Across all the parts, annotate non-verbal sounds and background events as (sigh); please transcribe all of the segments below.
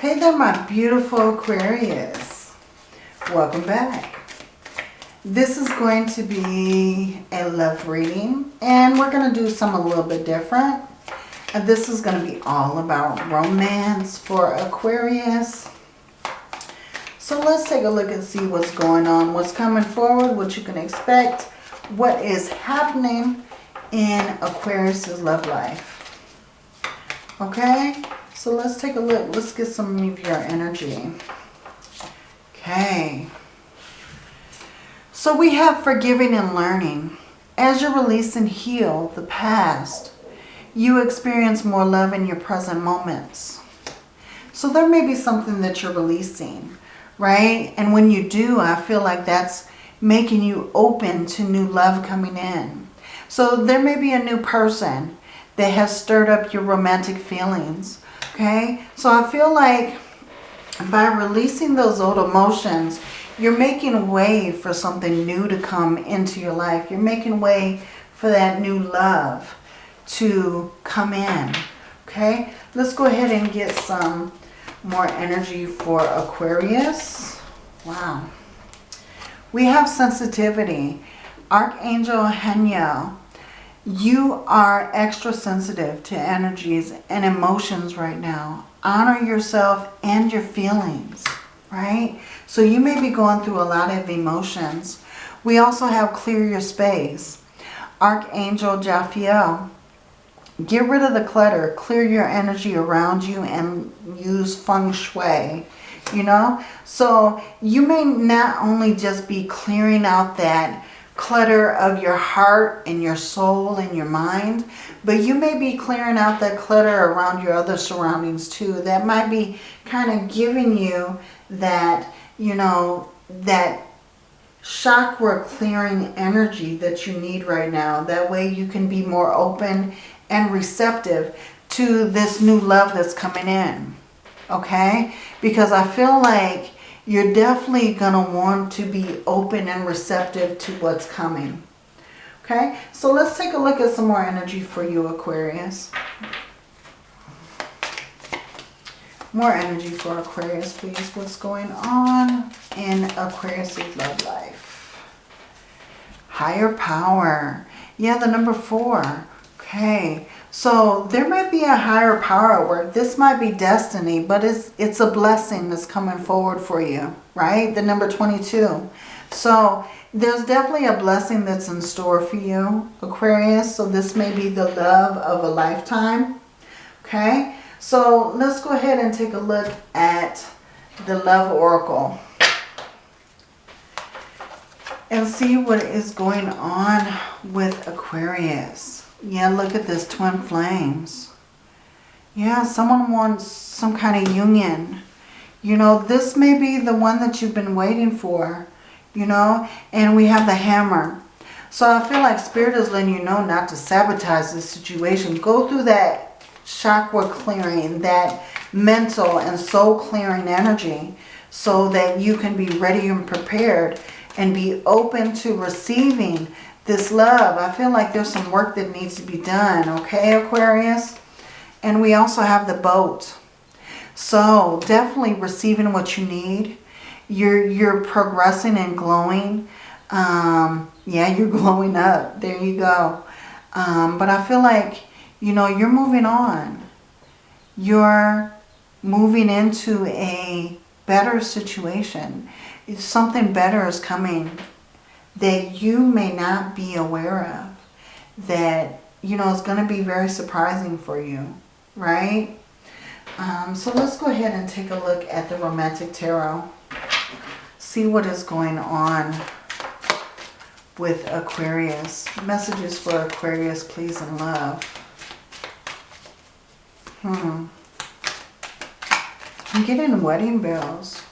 Hey there, my beautiful Aquarius. Welcome back. This is going to be a love reading, and we're going to do some a little bit different. And this is going to be all about romance for Aquarius. So let's take a look and see what's going on, what's coming forward, what you can expect, what is happening in Aquarius's love life. Okay, so let's take a look. Let's get some of your energy. Okay. So we have forgiving and learning. As you release and heal the past, you experience more love in your present moments. So there may be something that you're releasing right? And when you do, I feel like that's making you open to new love coming in. So there may be a new person that has stirred up your romantic feelings, okay? So I feel like by releasing those old emotions, you're making way for something new to come into your life. You're making way for that new love to come in, okay? Let's go ahead and get some more energy for Aquarius. Wow. We have sensitivity. Archangel Haniel, you are extra sensitive to energies and emotions right now. Honor yourself and your feelings, right? So you may be going through a lot of emotions. We also have clear your space. Archangel Jophiel, Get rid of the clutter. Clear your energy around you and use feng shui. You know? So you may not only just be clearing out that clutter of your heart and your soul and your mind, but you may be clearing out that clutter around your other surroundings too. That might be kind of giving you that, you know, that chakra clearing energy that you need right now. That way you can be more open and receptive to this new love that's coming in. Okay? Because I feel like you're definitely going to want to be open and receptive to what's coming. Okay? So let's take a look at some more energy for you, Aquarius. More energy for Aquarius, please. What's going on in Aquarius's love life? Higher power. Yeah, the number four. Okay, so there might be a higher power at work. This might be destiny, but it's, it's a blessing that's coming forward for you, right? The number 22. So there's definitely a blessing that's in store for you, Aquarius. So this may be the love of a lifetime, okay? So let's go ahead and take a look at the Love Oracle and see what is going on with Aquarius. Yeah, look at this, twin flames. Yeah, someone wants some kind of union. You know, this may be the one that you've been waiting for, you know, and we have the hammer. So I feel like Spirit is letting you know not to sabotage this situation. Go through that chakra clearing, that mental and soul clearing energy so that you can be ready and prepared and be open to receiving this love. I feel like there's some work that needs to be done, okay, Aquarius? And we also have the boat. So definitely receiving what you need. You're, you're progressing and glowing. Um, yeah, (laughs) you're glowing up. There you go. Um, but I feel like, you know, you're moving on. You're moving into a better situation. Something better is coming that you may not be aware of that, you know, is going to be very surprising for you, right? Um, so let's go ahead and take a look at the Romantic Tarot. See what is going on with Aquarius. Messages for Aquarius, please, and love. Hmm. I'm getting wedding bells.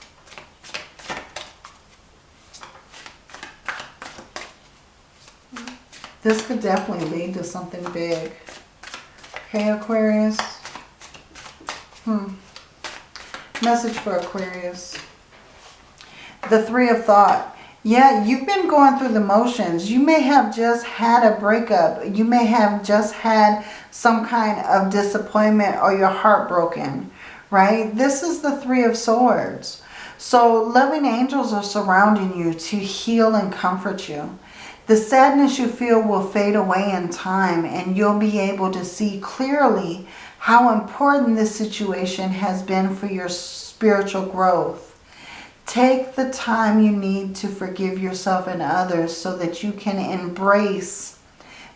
This could definitely lead to something big. Okay, Aquarius. Hmm. Message for Aquarius. The Three of Thought. Yeah, you've been going through the motions. You may have just had a breakup. You may have just had some kind of disappointment or your heart broken, right? This is the Three of Swords. So loving angels are surrounding you to heal and comfort you. The sadness you feel will fade away in time and you'll be able to see clearly how important this situation has been for your spiritual growth. Take the time you need to forgive yourself and others so that you can embrace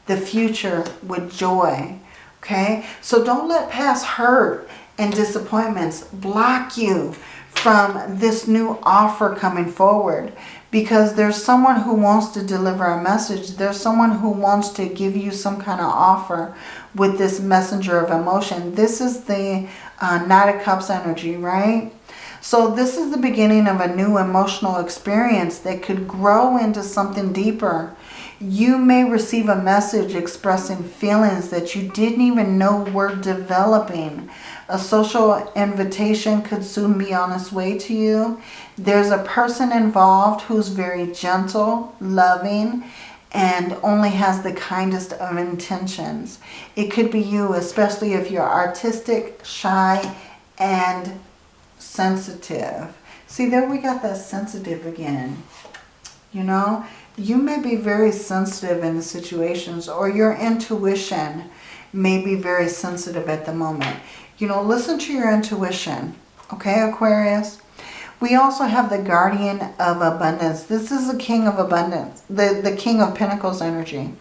the future with joy. Okay? So don't let past hurt and disappointments block you from this new offer coming forward because there's someone who wants to deliver a message. There's someone who wants to give you some kind of offer with this messenger of emotion. This is the uh, Knight of Cups energy, right? So this is the beginning of a new emotional experience that could grow into something deeper. You may receive a message expressing feelings that you didn't even know were developing. A social invitation could soon be on its way to you. There's a person involved who's very gentle, loving, and only has the kindest of intentions. It could be you, especially if you're artistic, shy, and sensitive. See, there we got that sensitive again. You know, you may be very sensitive in the situations or your intuition may be very sensitive at the moment. You know, listen to your intuition. Okay, Aquarius? We also have the guardian of abundance. This is the king of abundance, the, the king of pentacles energy.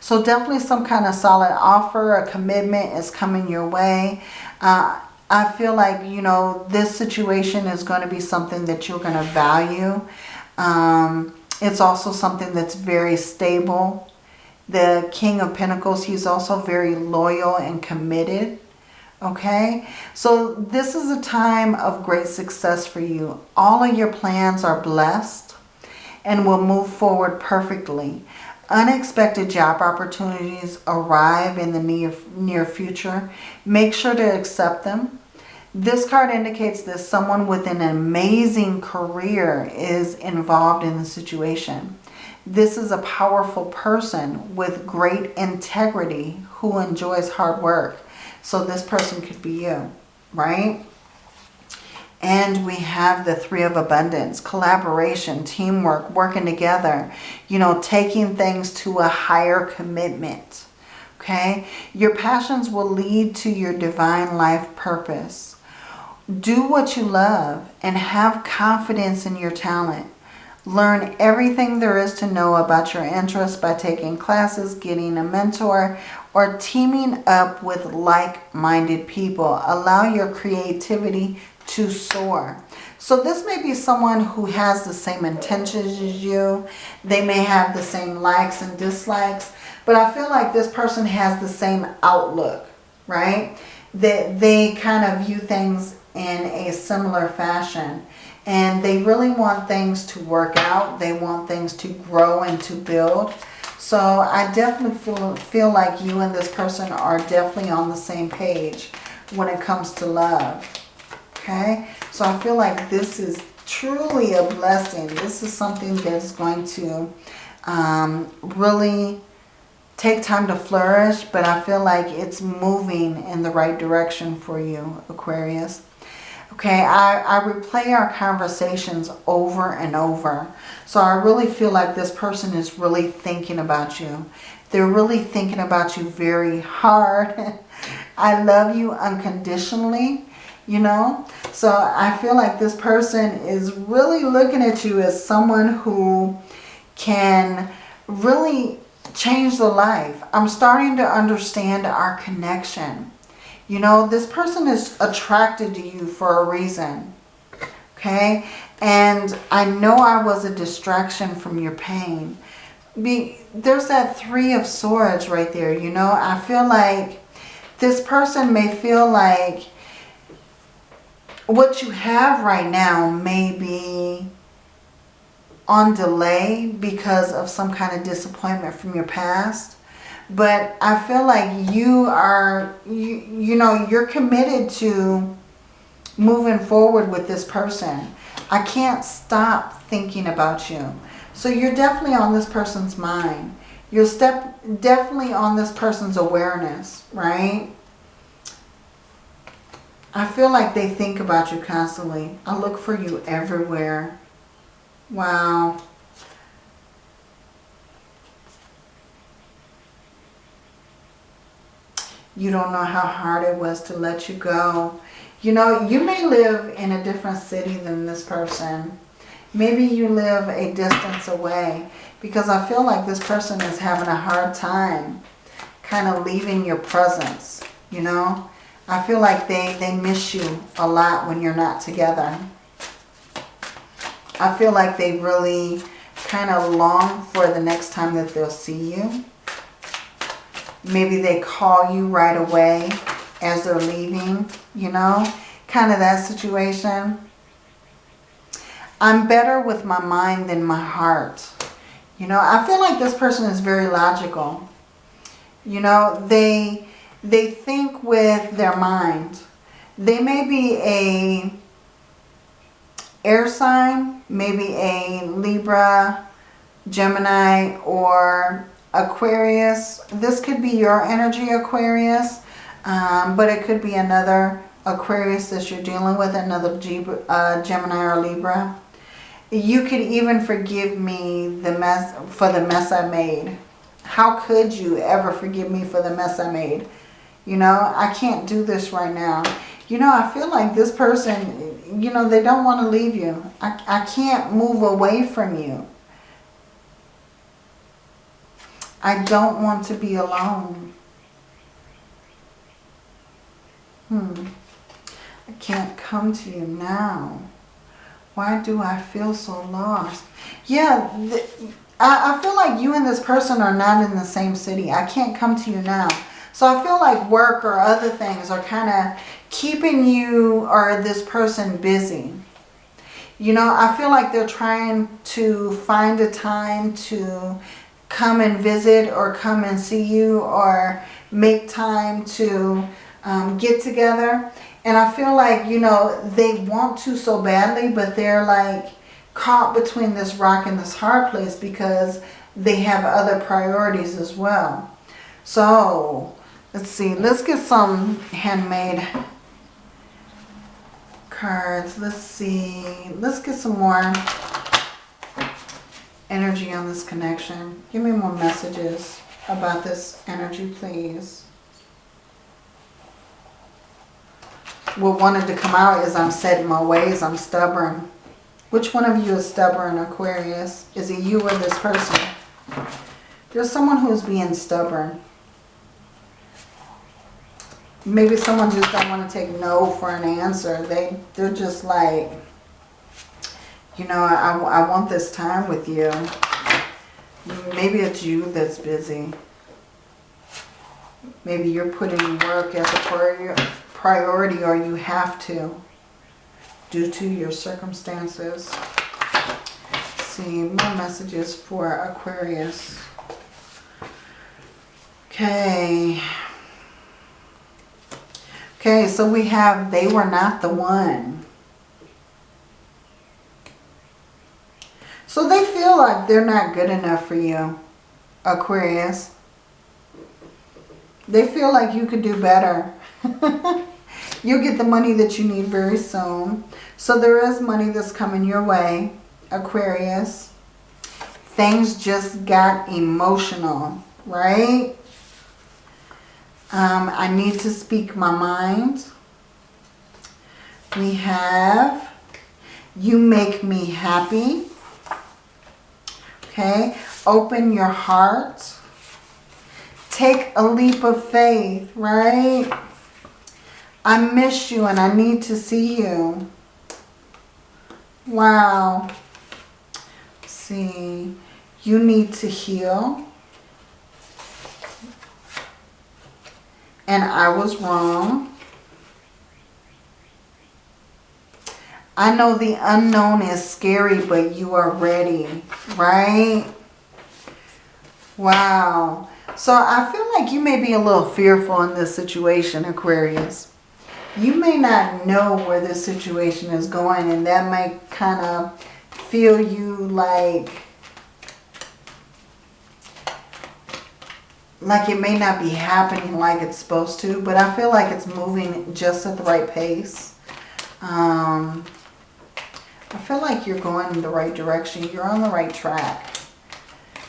So definitely some kind of solid offer, a commitment is coming your way. Uh, I feel like, you know, this situation is going to be something that you're going to value. Um, it's also something that's very stable. The King of Pentacles, he's also very loyal and committed. Okay, so this is a time of great success for you. All of your plans are blessed and will move forward perfectly. Unexpected job opportunities arrive in the near, near future. Make sure to accept them. This card indicates that someone with an amazing career is involved in the situation. This is a powerful person with great integrity who enjoys hard work. So this person could be you, right? And we have the Three of Abundance, collaboration, teamwork, working together, you know, taking things to a higher commitment, okay? Your passions will lead to your divine life purpose. Do what you love and have confidence in your talent. Learn everything there is to know about your interests by taking classes, getting a mentor, or teaming up with like-minded people. Allow your creativity to soar. So this may be someone who has the same intentions as you. They may have the same likes and dislikes. But I feel like this person has the same outlook, right? That they kind of view things in a similar fashion. And they really want things to work out. They want things to grow and to build. So I definitely feel, feel like you and this person are definitely on the same page when it comes to love okay? So I feel like this is truly a blessing. This is something that's going to um, really take time to flourish, but I feel like it's moving in the right direction for you, Aquarius. Okay, I, I replay our conversations over and over. So I really feel like this person is really thinking about you. They're really thinking about you very hard. (laughs) I love you unconditionally you know so I feel like this person is really looking at you as someone who can really change the life I'm starting to understand our connection you know this person is attracted to you for a reason okay? And I know I was a distraction from your pain. Be, there's that three of swords right there you know? I feel like this person may feel like what you have right now may be on delay because of some kind of disappointment from your past. But I feel like you are, you, you know, you're committed to moving forward with this person. I can't stop thinking about you. So you're definitely on this person's mind. You're step, definitely on this person's awareness, right? I feel like they think about you constantly. I look for you everywhere. Wow. You don't know how hard it was to let you go. You know, you may live in a different city than this person. Maybe you live a distance away because I feel like this person is having a hard time kind of leaving your presence, you know. I feel like they, they miss you a lot when you're not together. I feel like they really kind of long for the next time that they'll see you. Maybe they call you right away as they're leaving, you know, kind of that situation. I'm better with my mind than my heart. You know, I feel like this person is very logical. You know, they they think with their mind. They may be a air sign, maybe a Libra, Gemini, or Aquarius. This could be your energy, Aquarius, um, but it could be another Aquarius that you're dealing with, another G uh, Gemini or Libra. You could even forgive me the mess for the mess I made. How could you ever forgive me for the mess I made? You know, I can't do this right now. You know, I feel like this person, you know, they don't want to leave you. I, I can't move away from you. I don't want to be alone. Hmm. I can't come to you now. Why do I feel so lost? Yeah, I, I feel like you and this person are not in the same city. I can't come to you now. So I feel like work or other things are kind of keeping you or this person busy. You know, I feel like they're trying to find a time to come and visit or come and see you or make time to um, get together. And I feel like, you know, they want to so badly, but they're like caught between this rock and this hard place because they have other priorities as well. So, let's see. Let's get some handmade cards. Let's see. Let's get some more energy on this connection. Give me more messages about this energy, please. What wanted to come out is I'm set in my ways. I'm stubborn. Which one of you is stubborn, Aquarius? Is it you or this person? There's someone who's being stubborn. Maybe someone just don't want to take no for an answer. They, they're just like, you know, I, I want this time with you. Maybe it's you that's busy. Maybe you're putting work as a priority or you have to due to your circumstances. Let's see, more messages for Aquarius. Okay. Okay, so we have they were not the one. So they feel like they're not good enough for you, Aquarius. They feel like you could do better. (laughs) You'll get the money that you need very soon. So there is money that's coming your way, Aquarius. Things just got emotional, right? Um, I need to speak my mind. We have, you make me happy. Okay, open your heart. Take a leap of faith, right? I miss you and I need to see you. Wow. see, you need to heal. And I was wrong. I know the unknown is scary, but you are ready, right? Wow. So I feel like you may be a little fearful in this situation, Aquarius. You may not know where this situation is going and that might kind of feel you like like it may not be happening like it's supposed to, but I feel like it's moving just at the right pace. Um, I feel like you're going in the right direction. You're on the right track.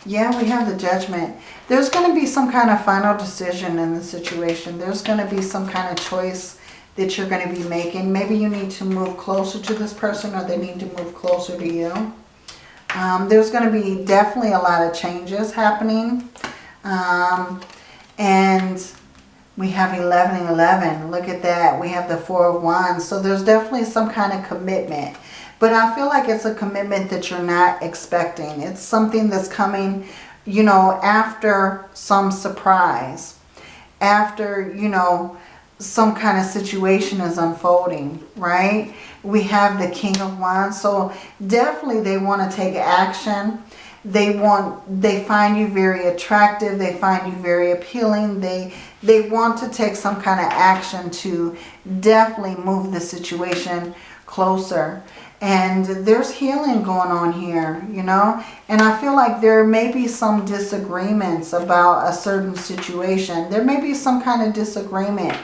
Yeah, we have the judgment. There's going to be some kind of final decision in the situation. There's going to be some kind of choice that you're going to be making. Maybe you need to move closer to this person or they need to move closer to you. Um, there's going to be definitely a lot of changes happening. Um, and we have 11 and 11. Look at that. We have the Four of Wands. So there's definitely some kind of commitment. But I feel like it's a commitment that you're not expecting. It's something that's coming, you know, after some surprise. After, you know, some kind of situation is unfolding, right? We have the King of Wands. So definitely they want to take action. They want, they find you very attractive. They find you very appealing. They, they want to take some kind of action to definitely move the situation closer. And there's healing going on here, you know. And I feel like there may be some disagreements about a certain situation. There may be some kind of disagreement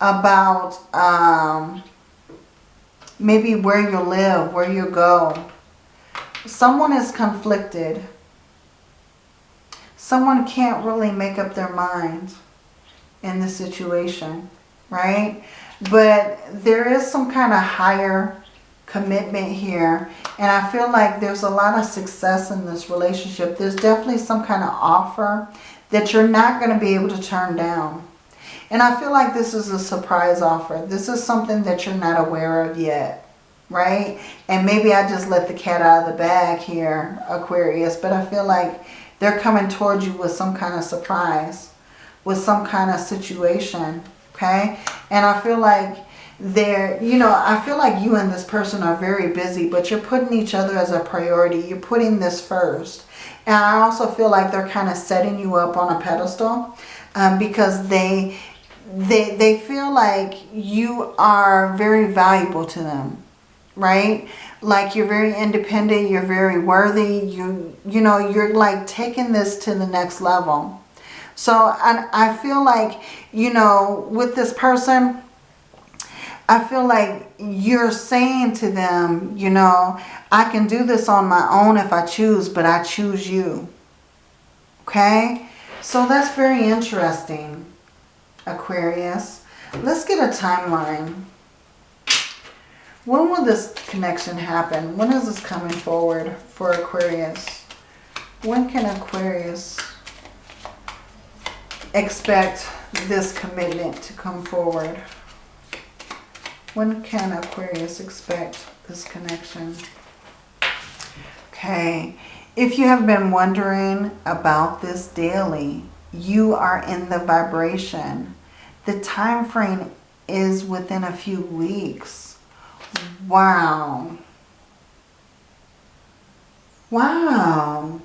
about um, maybe where you live, where you go. Someone is conflicted. Someone can't really make up their mind in the situation, right? But there is some kind of higher commitment here. And I feel like there's a lot of success in this relationship. There's definitely some kind of offer that you're not going to be able to turn down. And I feel like this is a surprise offer. This is something that you're not aware of yet. Right? And maybe I just let the cat out of the bag here, Aquarius. But I feel like they're coming towards you with some kind of surprise. With some kind of situation. Okay? And I feel like there, you know, I feel like you and this person are very busy, but you're putting each other as a priority. You're putting this first. And I also feel like they're kind of setting you up on a pedestal um, because they, they, they feel like you are very valuable to them, right? Like you're very independent, you're very worthy, you, you know, you're like taking this to the next level. So and I feel like, you know, with this person, I feel like you're saying to them, you know, I can do this on my own if I choose, but I choose you. Okay? So that's very interesting, Aquarius. Let's get a timeline. When will this connection happen? When is this coming forward for Aquarius? When can Aquarius expect this commitment to come forward? When can Aquarius expect this connection? Okay, if you have been wondering about this daily, you are in the vibration. The time frame is within a few weeks. Wow. Wow.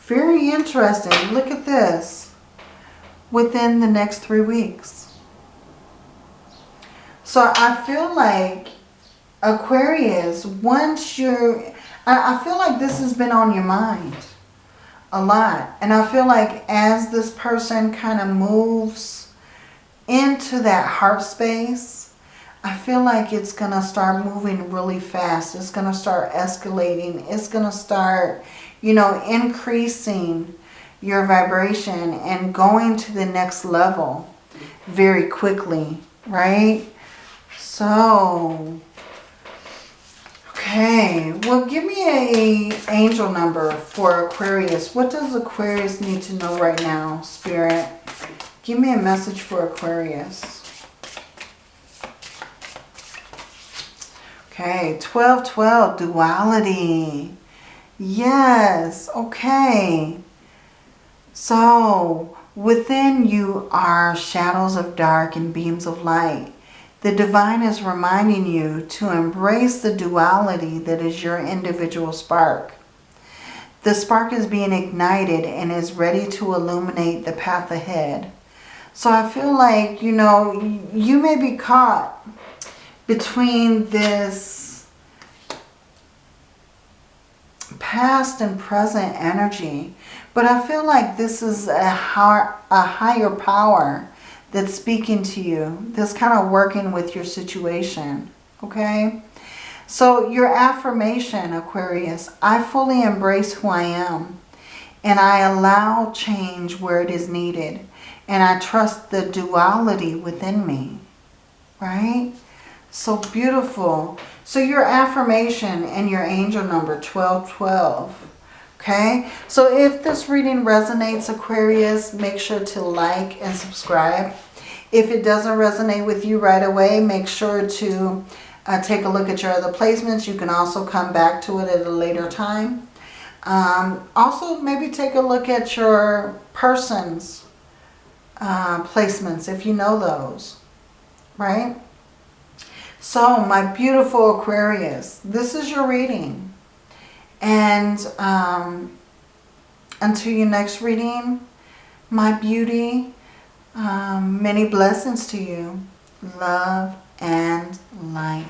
Very interesting. Look at this. Within the next three weeks. So I feel like Aquarius, once you're, I, I feel like this has been on your mind a lot. And I feel like as this person kind of moves into that heart space, I feel like it's going to start moving really fast. It's going to start escalating. It's going to start, you know, increasing your vibration and going to the next level very quickly, right? So, okay. Well, give me a angel number for Aquarius. What does Aquarius need to know right now, Spirit? Give me a message for Aquarius. Okay, 1212, duality. Yes, okay. So, within you are shadows of dark and beams of light. The divine is reminding you to embrace the duality that is your individual spark. The spark is being ignited and is ready to illuminate the path ahead. So I feel like, you know, you may be caught between this past and present energy. But I feel like this is a, higher, a higher power that's speaking to you. That's kind of working with your situation. Okay? So your affirmation, Aquarius, I fully embrace who I am. And I allow change where it is needed. And I trust the duality within me. Right? So beautiful. So your affirmation and your angel number 1212. Okay, so if this reading resonates, Aquarius, make sure to like and subscribe. If it doesn't resonate with you right away, make sure to uh, take a look at your other placements. You can also come back to it at a later time. Um, also, maybe take a look at your person's uh, placements if you know those, right? So, my beautiful Aquarius, this is your reading. And um, until your next reading, my beauty, um, many blessings to you. Love and light.